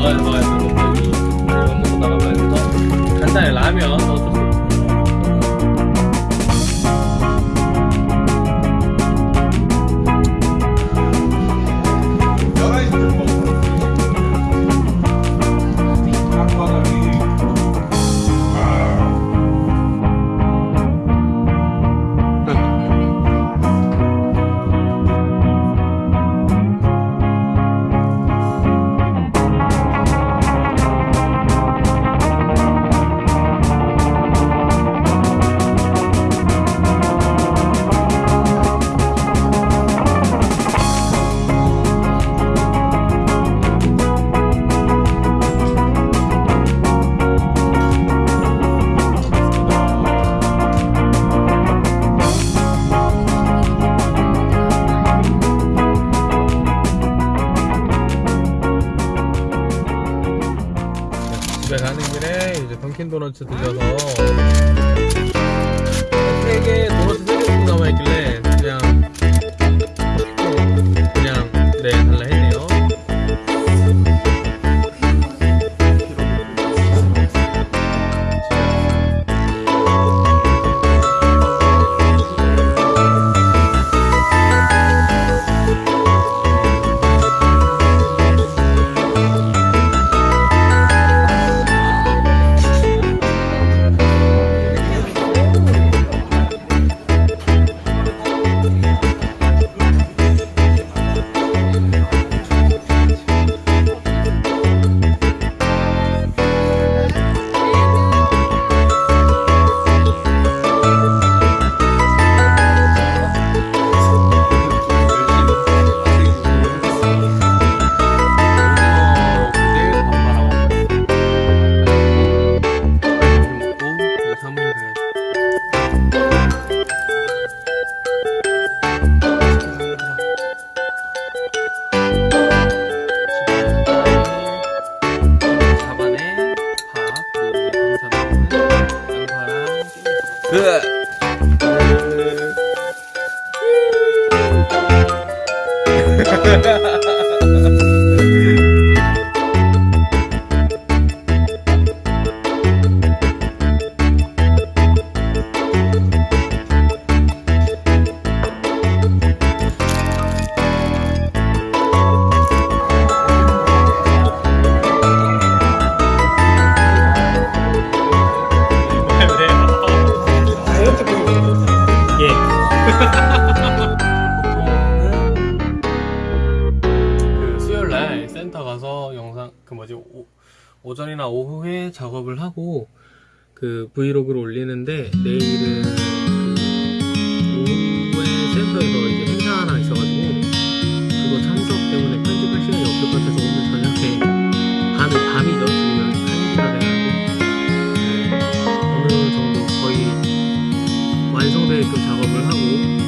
Reise. 던킨도너츠 들려서. 呃，哈哈哈哈。 그 뭐지 오, 오전이나 오후에 작업을 하고 그 브이로그를 올리는데 내일은 그 오후에 센터에서 행사 하나 있어가지고 그거 참석 때문에 편집할 시간이 없을 것 같아서 오늘 저녁에 밤, 밤이죠. 지금은 1시가 돼가지고. 네, 오늘 정도 거의 완성될 그 작업을 하고